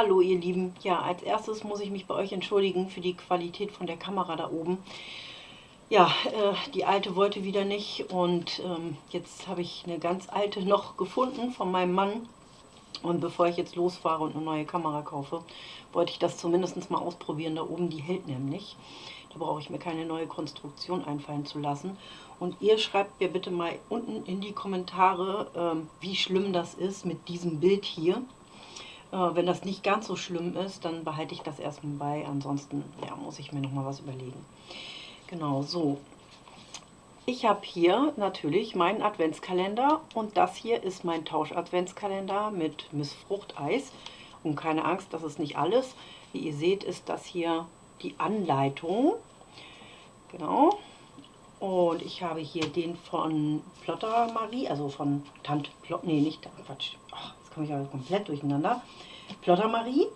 Hallo ihr Lieben. Ja, als erstes muss ich mich bei euch entschuldigen für die Qualität von der Kamera da oben. Ja, äh, die alte wollte wieder nicht und ähm, jetzt habe ich eine ganz alte noch gefunden von meinem Mann. Und bevor ich jetzt losfahre und eine neue Kamera kaufe, wollte ich das zumindest mal ausprobieren. Da oben, die hält nämlich. Da brauche ich mir keine neue Konstruktion einfallen zu lassen. Und ihr schreibt mir bitte mal unten in die Kommentare, ähm, wie schlimm das ist mit diesem Bild hier. Wenn das nicht ganz so schlimm ist, dann behalte ich das erstmal bei. Ansonsten ja, muss ich mir noch mal was überlegen. Genau, so. Ich habe hier natürlich meinen Adventskalender und das hier ist mein Tausch-Adventskalender mit Miss Fruchteis. Und keine Angst, das ist nicht alles. Wie ihr seht, ist das hier die Anleitung. Genau. Und ich habe hier den von Plotter Marie, also von Tante Plot, nee, nicht, Quatsch, Ach, komme ich aber komplett durcheinander. Plotter Marie,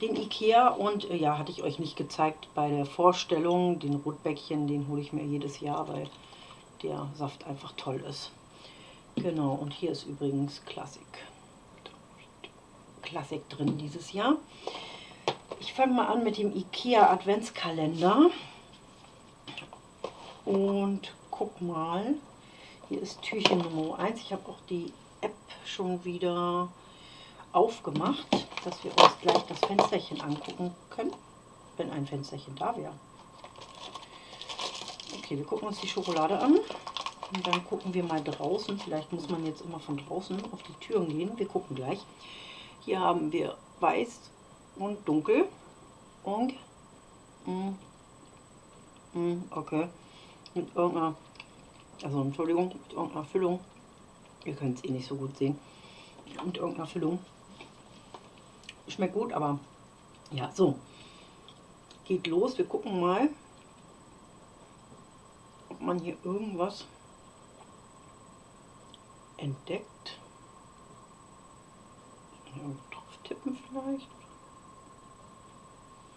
den Ikea und äh, ja, hatte ich euch nicht gezeigt bei der Vorstellung, den Rotbäckchen, den hole ich mir jedes Jahr, weil der Saft einfach toll ist. Genau, und hier ist übrigens Klassik. Klassik drin dieses Jahr. Ich fange mal an mit dem Ikea Adventskalender. Und guck mal, hier ist Türchen Nummer 1. Ich habe auch die App schon wieder aufgemacht, dass wir uns gleich das Fensterchen angucken können, wenn ein Fensterchen da wäre. Okay, wir gucken uns die Schokolade an und dann gucken wir mal draußen. Vielleicht muss man jetzt immer von draußen auf die Türen gehen. Wir gucken gleich. Hier haben wir weiß und dunkel und mm, mm, okay mit irgendeiner, also Entschuldigung, mit irgendeiner Füllung. Ihr könnt es eh nicht so gut sehen. Mit irgendeiner Füllung. Schmeckt gut, aber ja, so. Geht los. Wir gucken mal, ob man hier irgendwas entdeckt. Drauf tippen vielleicht.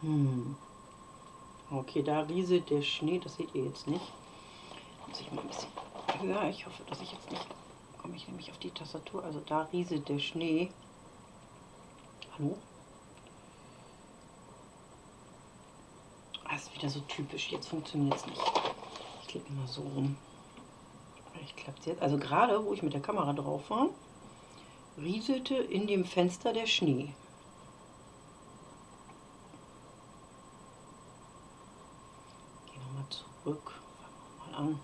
Hm. Okay, da rieselt der Schnee, das seht ihr jetzt nicht muss ich mal ein bisschen höher. Ich hoffe, dass ich jetzt nicht... komme ich nämlich auf die Tastatur. Also da rieselt der Schnee. Hallo? Das ist wieder so typisch. Jetzt funktioniert es nicht. Ich klicke mal so rum. Vielleicht klappt es jetzt. Also gerade, wo ich mit der Kamera drauf war, rieselte in dem Fenster der Schnee. Gehen wir mal zurück. Fangen wir mal an.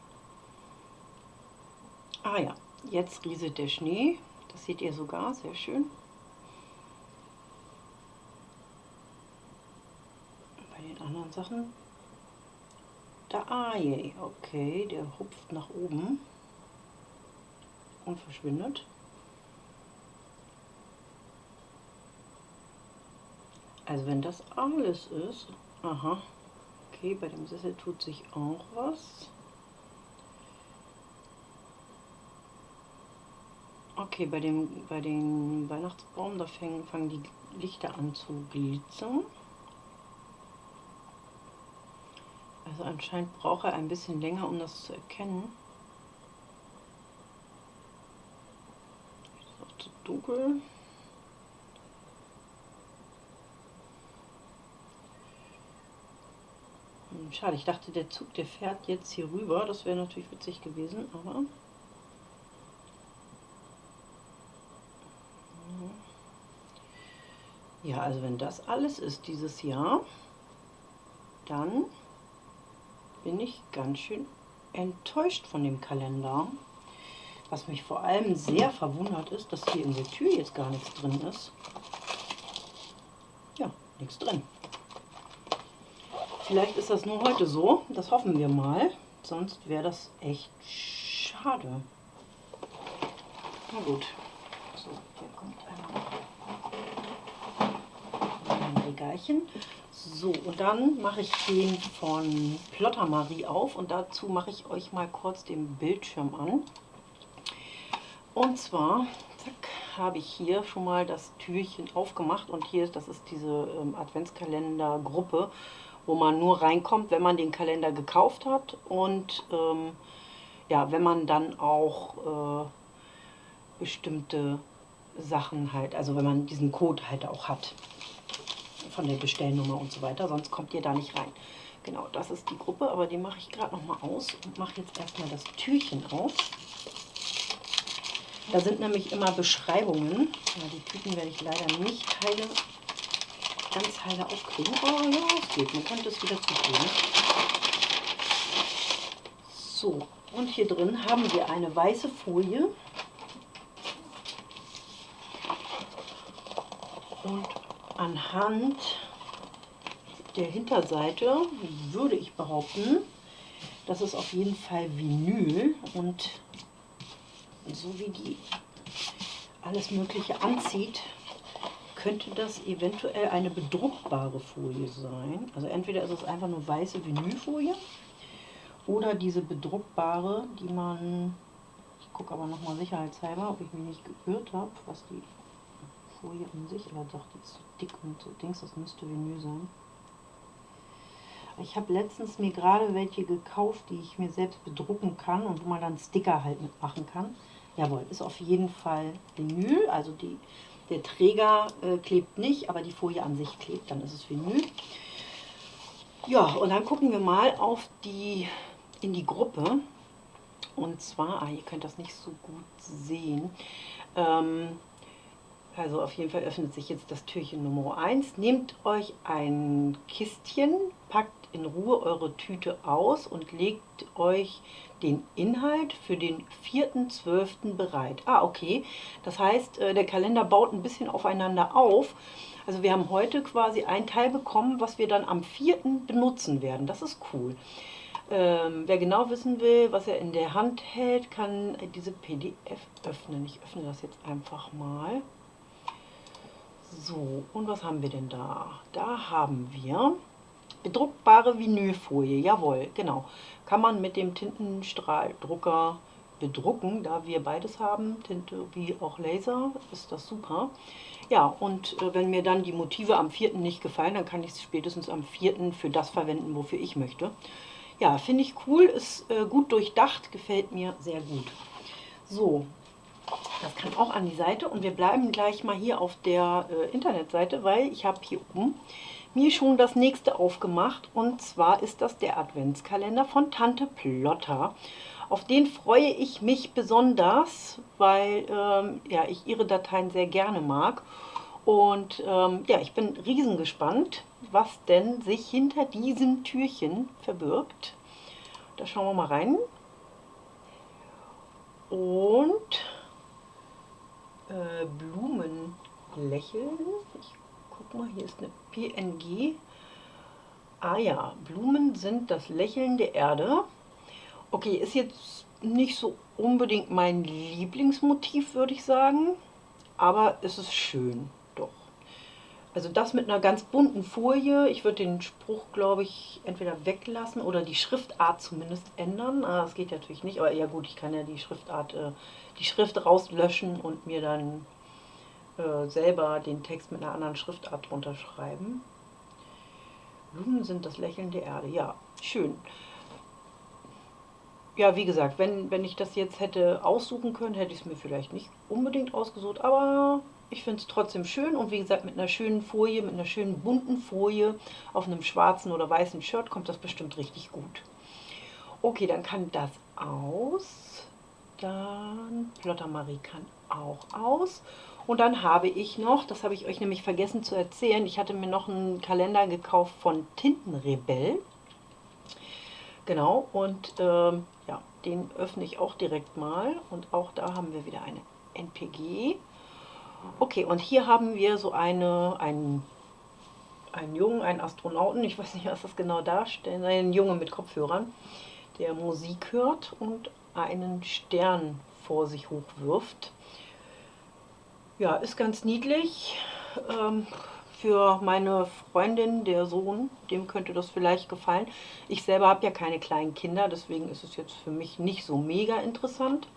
Ah ja, jetzt rieselt der Schnee. Das seht ihr sogar, sehr schön. Bei den anderen Sachen. Da, ah je, okay, der hupft nach oben und verschwindet. Also wenn das alles ist, aha, okay, bei dem Sessel tut sich auch was. Okay, bei dem, bei den Weihnachtsbaum, da fangen, fangen die Lichter an zu glitzern. Also anscheinend braucht er ein bisschen länger, um das zu erkennen. Ist auch zu dunkel. Hm, schade, ich dachte, der Zug, der fährt jetzt hier rüber. Das wäre natürlich witzig gewesen, aber... Ja, also wenn das alles ist dieses Jahr, dann bin ich ganz schön enttäuscht von dem Kalender. Was mich vor allem sehr verwundert ist, dass hier in der Tür jetzt gar nichts drin ist. Ja, nichts drin. Vielleicht ist das nur heute so, das hoffen wir mal. Sonst wäre das echt schade. Na gut. So, hier kommt einmal Regalchen. So, und dann mache ich den von Plotter Marie auf und dazu mache ich euch mal kurz den Bildschirm an. Und zwar habe ich hier schon mal das Türchen aufgemacht und hier, das ist diese ähm, Adventskalender-Gruppe, wo man nur reinkommt, wenn man den Kalender gekauft hat und ähm, ja, wenn man dann auch äh, bestimmte Sachen halt, also wenn man diesen Code halt auch hat von der Bestellnummer und so weiter, sonst kommt ihr da nicht rein. Genau, das ist die Gruppe, aber die mache ich gerade noch mal aus und mache jetzt erstmal das Türchen auf. Da sind nämlich immer Beschreibungen. Ja, die Tüten werde ich leider nicht heile, ganz heile aufkriegen. Oh ja, es geht, man könnte es wieder zutun. So, und hier drin haben wir eine weiße Folie. Und anhand der Hinterseite würde ich behaupten, das ist auf jeden Fall Vinyl und so wie die alles Mögliche anzieht, könnte das eventuell eine bedruckbare Folie sein. Also entweder ist es einfach nur weiße Vinylfolie oder diese bedruckbare, die man, ich gucke aber nochmal sicherheitshalber, ob ich mich nicht geirrt habe, was die Folie an sich, aber doch, die ist so dick und so Dings, das müsste Vinyl sein. Ich habe letztens mir gerade welche gekauft, die ich mir selbst bedrucken kann und wo man dann Sticker halt mitmachen kann. Jawohl, ist auf jeden Fall Vinyl, also die, der Träger äh, klebt nicht, aber die Folie an sich klebt, dann ist es Vinyl. Ja, und dann gucken wir mal auf die, in die Gruppe. Und zwar, ah, ihr könnt das nicht so gut sehen. Ähm, also auf jeden Fall öffnet sich jetzt das Türchen Nummer 1. Nehmt euch ein Kistchen, packt in Ruhe eure Tüte aus und legt euch den Inhalt für den 4.12. bereit. Ah, okay. Das heißt, äh, der Kalender baut ein bisschen aufeinander auf. Also wir haben heute quasi ein Teil bekommen, was wir dann am 4. benutzen werden. Das ist cool. Ähm, wer genau wissen will, was er in der Hand hält, kann diese PDF öffnen. Ich öffne das jetzt einfach mal. So, und was haben wir denn da? Da haben wir bedruckbare Vinylfolie, jawohl, genau. Kann man mit dem Tintenstrahldrucker bedrucken, da wir beides haben, Tinte wie auch Laser, ist das super. Ja, und äh, wenn mir dann die Motive am 4. nicht gefallen, dann kann ich es spätestens am 4. für das verwenden, wofür ich möchte. Ja, finde ich cool, ist äh, gut durchdacht, gefällt mir sehr gut. So, das kann auch an die Seite und wir bleiben gleich mal hier auf der äh, Internetseite, weil ich habe hier oben mir schon das nächste aufgemacht und zwar ist das der Adventskalender von Tante Plotter. Auf den freue ich mich besonders, weil ähm, ja, ich ihre Dateien sehr gerne mag. Und ähm, ja, ich bin riesengespannt, was denn sich hinter diesem Türchen verbirgt. Da schauen wir mal rein. Und äh, Blumen lächeln. Ich guck mal, hier ist eine PNG. Ah ja, Blumen sind das Lächeln der Erde. Okay, ist jetzt nicht so unbedingt mein Lieblingsmotiv, würde ich sagen. Aber es ist schön. Also das mit einer ganz bunten Folie. Ich würde den Spruch, glaube ich, entweder weglassen oder die Schriftart zumindest ändern. Ah, das geht natürlich nicht, aber ja gut, ich kann ja die Schriftart, äh, die Schrift rauslöschen und mir dann äh, selber den Text mit einer anderen Schriftart drunter schreiben. Blumen sind das Lächeln der Erde. Ja, schön. Ja, wie gesagt, wenn, wenn ich das jetzt hätte aussuchen können, hätte ich es mir vielleicht nicht unbedingt ausgesucht, aber ich finde es trotzdem schön und wie gesagt, mit einer schönen Folie, mit einer schönen bunten Folie auf einem schwarzen oder weißen Shirt kommt das bestimmt richtig gut. Okay, dann kann das aus. Dann Plotter Marie kann auch aus. Und dann habe ich noch, das habe ich euch nämlich vergessen zu erzählen, ich hatte mir noch einen Kalender gekauft von Tintenrebell. Genau, und ähm, ja, den öffne ich auch direkt mal. Und auch da haben wir wieder eine NPG. Okay, und hier haben wir so eine, einen, einen Jungen, einen Astronauten, ich weiß nicht, was das genau darstellt, einen Junge mit Kopfhörern, der Musik hört und einen Stern vor sich hochwirft. Ja, ist ganz niedlich. Ähm, für meine Freundin, der Sohn, dem könnte das vielleicht gefallen. Ich selber habe ja keine kleinen Kinder, deswegen ist es jetzt für mich nicht so mega interessant.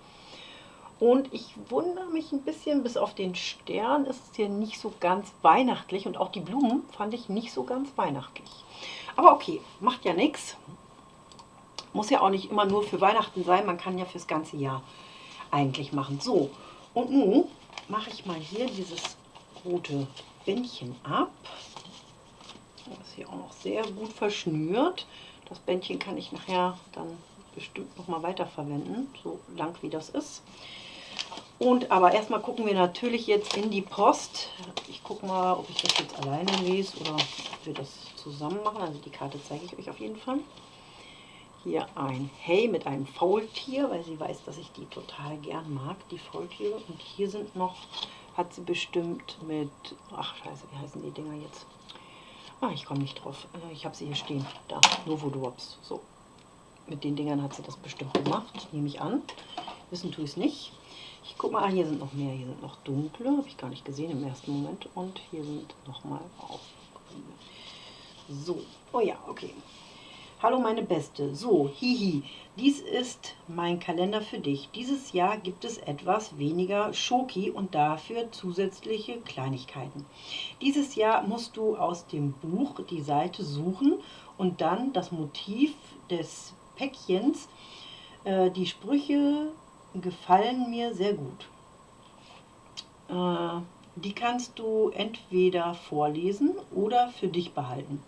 Und ich wundere mich ein bisschen, bis auf den Stern ist es hier nicht so ganz weihnachtlich. Und auch die Blumen fand ich nicht so ganz weihnachtlich. Aber okay, macht ja nichts. Muss ja auch nicht immer nur für Weihnachten sein, man kann ja fürs ganze Jahr eigentlich machen. So, und nun mache ich mal hier dieses rote Bändchen ab. Das ist hier auch noch sehr gut verschnürt. Das Bändchen kann ich nachher dann bestimmt noch mal weiterverwenden, so lang wie das ist. Und aber erstmal gucken wir natürlich jetzt in die Post. Ich gucke mal, ob ich das jetzt alleine lese oder ob wir das zusammen machen. Also die Karte zeige ich euch auf jeden Fall. Hier ein Hey mit einem Faultier, weil sie weiß, dass ich die total gern mag, die Faultiere. Und hier sind noch, hat sie bestimmt mit, ach scheiße, wie heißen die Dinger jetzt? Ah, ich komme nicht drauf. Äh, ich habe sie hier stehen. Da, Novo Drops. So. Mit den Dingern hat sie das bestimmt gemacht, nehme ich an. Wissen tue ich es nicht. Ich gucke mal, ah, hier sind noch mehr. Hier sind noch dunkle, habe ich gar nicht gesehen im ersten Moment. Und hier sind nochmal auch So, oh ja, okay. Hallo meine Beste. So, hihi, dies ist mein Kalender für dich. Dieses Jahr gibt es etwas weniger Schoki und dafür zusätzliche Kleinigkeiten. Dieses Jahr musst du aus dem Buch die Seite suchen und dann das Motiv des Päckchens. Äh, die Sprüche gefallen mir sehr gut. Äh, die kannst du entweder vorlesen oder für dich behalten.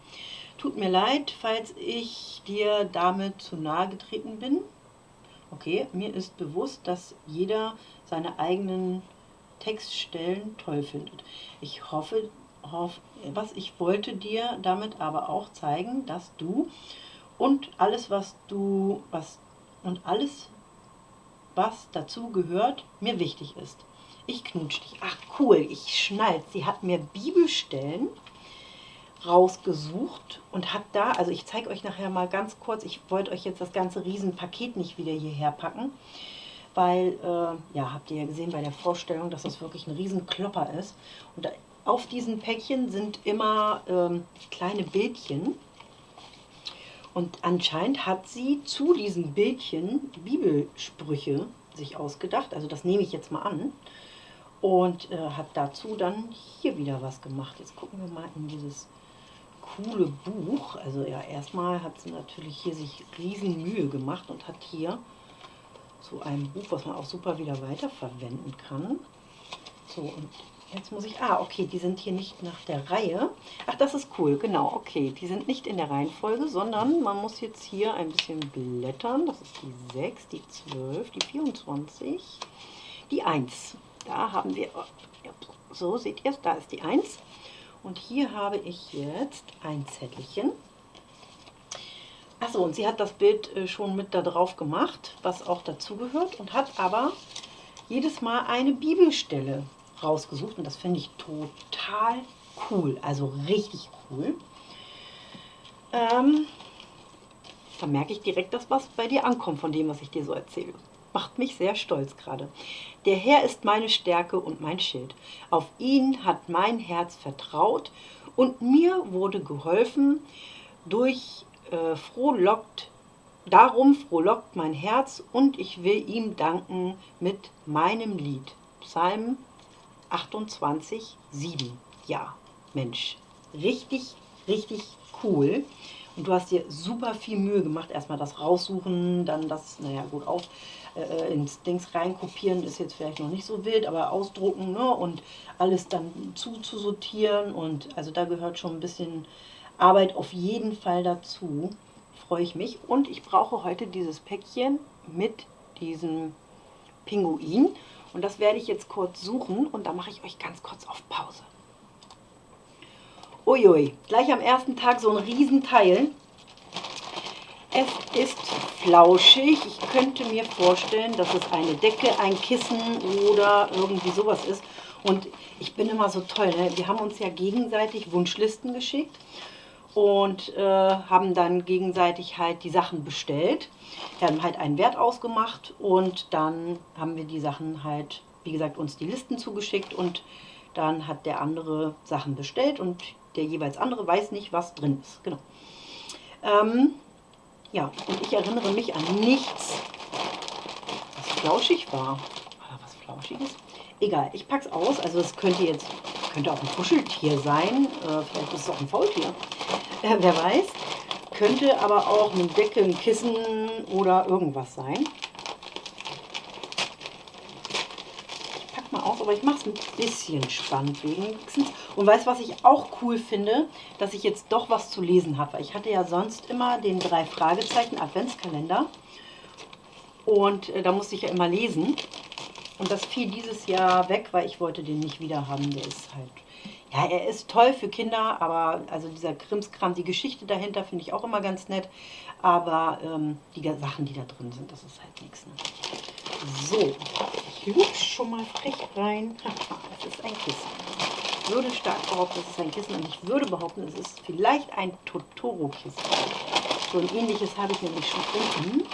Tut mir leid, falls ich dir damit zu nahe getreten bin. Okay, mir ist bewusst, dass jeder seine eigenen Textstellen toll findet. Ich hoffe, hoff, was ich wollte dir damit aber auch zeigen, dass du und alles, was du, was und alles, was dazu gehört, mir wichtig ist. Ich knutsch dich. Ach cool, ich schnallt. Sie hat mir Bibelstellen rausgesucht und habe da, also ich zeige euch nachher mal ganz kurz, ich wollte euch jetzt das ganze Riesenpaket nicht wieder hierher packen, weil, äh, ja, habt ihr ja gesehen bei der Vorstellung, dass das wirklich ein Riesenklopper ist. Und auf diesen Päckchen sind immer ähm, kleine Bildchen. Und anscheinend hat sie zu diesen Bildchen Bibelsprüche sich ausgedacht. Also das nehme ich jetzt mal an. Und äh, hat dazu dann hier wieder was gemacht. Jetzt gucken wir mal in dieses coole Buch. Also ja, erstmal hat sie natürlich hier sich riesen Mühe gemacht und hat hier so ein Buch, was man auch super wieder weiterverwenden kann. So, und jetzt muss ich, ah, okay, die sind hier nicht nach der Reihe. Ach, das ist cool, genau, okay. Die sind nicht in der Reihenfolge, sondern man muss jetzt hier ein bisschen blättern. Das ist die 6, die 12, die 24, die 1. Da haben wir, so seht ihr es, da ist die 1. Und hier habe ich jetzt ein Zettelchen. Achso, und sie hat das Bild äh, schon mit da drauf gemacht, was auch dazu gehört. Und hat aber jedes Mal eine Bibelstelle rausgesucht. Und das finde ich total cool. Also richtig cool. Ähm, da merke ich direkt, dass was bei dir ankommt von dem, was ich dir so erzähle macht mich sehr stolz gerade. Der Herr ist meine Stärke und mein Schild. Auf ihn hat mein Herz vertraut und mir wurde geholfen. Durch äh, frohlockt, darum frohlockt mein Herz und ich will ihm danken mit meinem Lied. Psalm 28, 7. Ja, Mensch, richtig, richtig cool. Und du hast dir super viel Mühe gemacht. Erstmal das raussuchen, dann das, naja, gut, auf, äh, ins Dings reinkopieren ist jetzt vielleicht noch nicht so wild, aber ausdrucken ne, und alles dann zuzusortieren. Und also da gehört schon ein bisschen Arbeit auf jeden Fall dazu. Freue ich mich. Und ich brauche heute dieses Päckchen mit diesem Pinguin. Und das werde ich jetzt kurz suchen und da mache ich euch ganz kurz auf Pause. Uiui, gleich am ersten Tag so ein Riesenteil. Es ist flauschig. Ich könnte mir vorstellen, dass es eine Decke, ein Kissen oder irgendwie sowas ist. Und ich bin immer so toll. Ne? Wir haben uns ja gegenseitig Wunschlisten geschickt und äh, haben dann gegenseitig halt die Sachen bestellt. Wir haben halt einen Wert ausgemacht und dann haben wir die Sachen halt, wie gesagt, uns die Listen zugeschickt und dann hat der andere Sachen bestellt und der jeweils andere weiß nicht, was drin ist. Genau. Ähm, ja, und ich erinnere mich an nichts, was flauschig war. Oder was Flauschiges? Egal, ich packe es aus. Also es könnte jetzt, könnte auch ein Kuscheltier sein. Äh, vielleicht ist es auch ein Faultier. Äh, wer weiß. Könnte aber auch eine Decke, ein Kissen oder irgendwas sein. Ich packe mal aus, aber ich mache es ein bisschen spannend wenigstens. Und weißt was ich auch cool finde? Dass ich jetzt doch was zu lesen habe. Ich hatte ja sonst immer den drei Fragezeichen Adventskalender. Und äh, da musste ich ja immer lesen. Und das fiel dieses Jahr weg, weil ich wollte den nicht wieder haben. Der ist halt, ja, er ist toll für Kinder, aber also dieser Krimskram, die Geschichte dahinter finde ich auch immer ganz nett. Aber ähm, die Sachen, die da drin sind, das ist halt nichts. Ne? So, ich lutsch schon mal frech rein. das ist ein Kissen. Würde stark behaupten, es ist ein Kissen und ich würde behaupten, es ist vielleicht ein Totoro-Kissen. So ein ähnliches habe ich nämlich schon unten.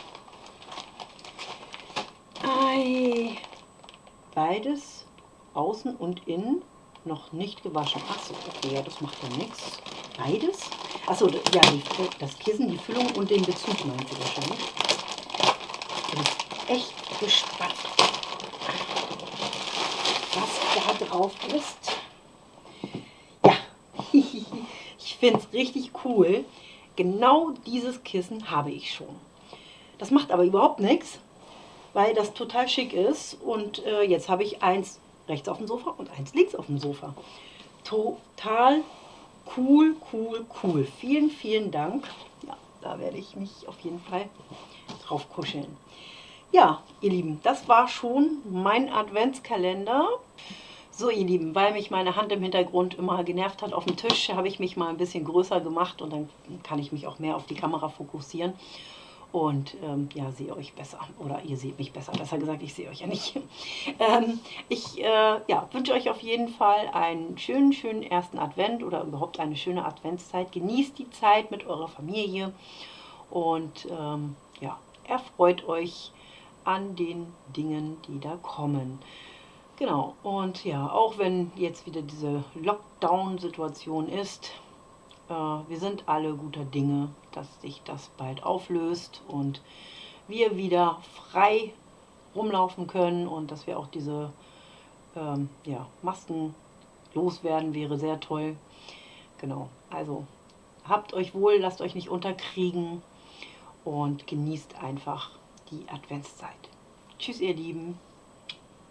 Ei. Beides außen und innen noch nicht gewaschen. Achso, okay, ja, das macht ja nichts. Beides? Achso, ja, die, das Kissen, die Füllung und den Bezug meint sie wahrscheinlich. Ich bin echt gespannt, was da drauf ist. Ja, ich finde es richtig cool. Genau dieses Kissen habe ich schon. Das macht aber überhaupt nichts, weil das total schick ist. Und äh, jetzt habe ich eins rechts auf dem Sofa und eins links auf dem Sofa. Total cool, cool, cool. Vielen, vielen Dank. Ja, da werde ich mich auf jeden Fall drauf kuscheln. Ja, ihr Lieben, das war schon mein Adventskalender. So, ihr Lieben, weil mich meine Hand im Hintergrund immer genervt hat auf dem Tisch, habe ich mich mal ein bisschen größer gemacht und dann kann ich mich auch mehr auf die Kamera fokussieren und ähm, ja, sehe euch besser. Oder ihr seht mich besser. Besser gesagt, ich sehe euch ja nicht. ähm, ich äh, ja, wünsche euch auf jeden Fall einen schönen, schönen ersten Advent oder überhaupt eine schöne Adventszeit. Genießt die Zeit mit eurer Familie und ähm, ja, erfreut euch an den Dingen, die da kommen. Genau, und ja, auch wenn jetzt wieder diese Lockdown-Situation ist, wir sind alle guter Dinge, dass sich das bald auflöst und wir wieder frei rumlaufen können und dass wir auch diese ähm, ja, Masken loswerden, wäre sehr toll. Genau, also habt euch wohl, lasst euch nicht unterkriegen und genießt einfach die Adventszeit. Tschüss ihr Lieben.